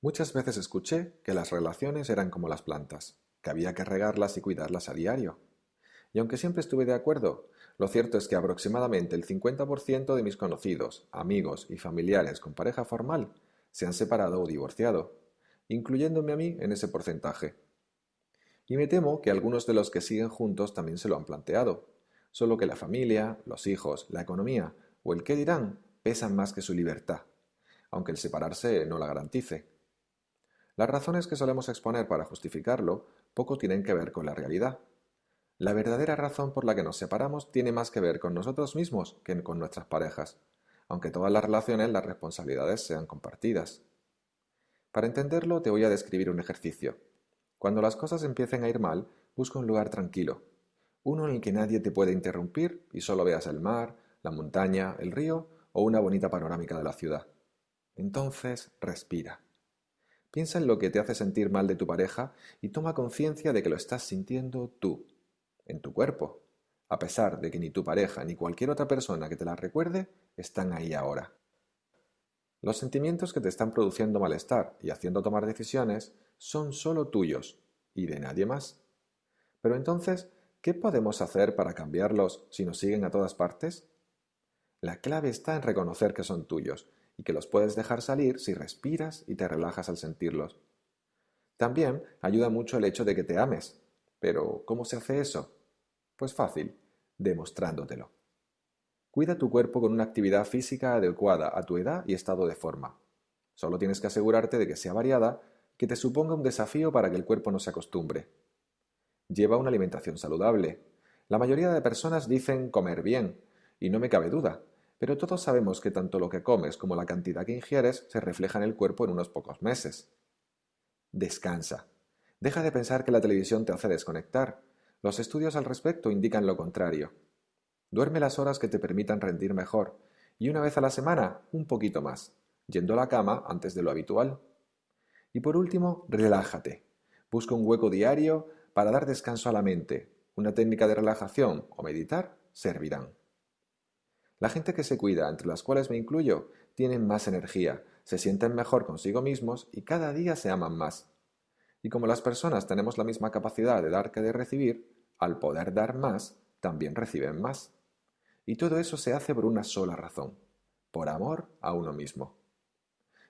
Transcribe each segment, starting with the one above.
Muchas veces escuché que las relaciones eran como las plantas, que había que regarlas y cuidarlas a diario. Y aunque siempre estuve de acuerdo, lo cierto es que aproximadamente el 50% de mis conocidos, amigos y familiares con pareja formal se han separado o divorciado, incluyéndome a mí en ese porcentaje. Y me temo que algunos de los que siguen juntos también se lo han planteado, solo que la familia, los hijos, la economía o el qué dirán pesan más que su libertad, aunque el separarse no la garantice. Las razones que solemos exponer para justificarlo poco tienen que ver con la realidad. La verdadera razón por la que nos separamos tiene más que ver con nosotros mismos que con nuestras parejas, aunque todas las relaciones las responsabilidades sean compartidas. Para entenderlo te voy a describir un ejercicio. Cuando las cosas empiecen a ir mal, busca un lugar tranquilo, uno en el que nadie te pueda interrumpir y solo veas el mar, la montaña, el río o una bonita panorámica de la ciudad. Entonces respira. Piensa en lo que te hace sentir mal de tu pareja y toma conciencia de que lo estás sintiendo tú, en tu cuerpo, a pesar de que ni tu pareja ni cualquier otra persona que te la recuerde están ahí ahora. Los sentimientos que te están produciendo malestar y haciendo tomar decisiones son solo tuyos y de nadie más. Pero entonces, ¿qué podemos hacer para cambiarlos si nos siguen a todas partes? La clave está en reconocer que son tuyos y que los puedes dejar salir si respiras y te relajas al sentirlos. También ayuda mucho el hecho de que te ames. Pero, ¿cómo se hace eso? Pues fácil, demostrándotelo. Cuida tu cuerpo con una actividad física adecuada a tu edad y estado de forma. Solo tienes que asegurarte de que sea variada, que te suponga un desafío para que el cuerpo no se acostumbre. Lleva una alimentación saludable. La mayoría de personas dicen comer bien, y no me cabe duda, pero todos sabemos que tanto lo que comes como la cantidad que ingieres se refleja en el cuerpo en unos pocos meses. Descansa. Deja de pensar que la televisión te hace desconectar. Los estudios al respecto indican lo contrario. Duerme las horas que te permitan rendir mejor, y una vez a la semana, un poquito más, yendo a la cama antes de lo habitual. Y por último, relájate. Busca un hueco diario para dar descanso a la mente. Una técnica de relajación o meditar servirán. La gente que se cuida, entre las cuales me incluyo, tienen más energía, se sienten mejor consigo mismos y cada día se aman más. Y como las personas tenemos la misma capacidad de dar que de recibir, al poder dar más, también reciben más. Y todo eso se hace por una sola razón, por amor a uno mismo.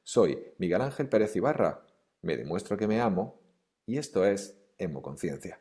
Soy Miguel Ángel Pérez Ibarra, me demuestro que me amo y esto es Hemoconciencia.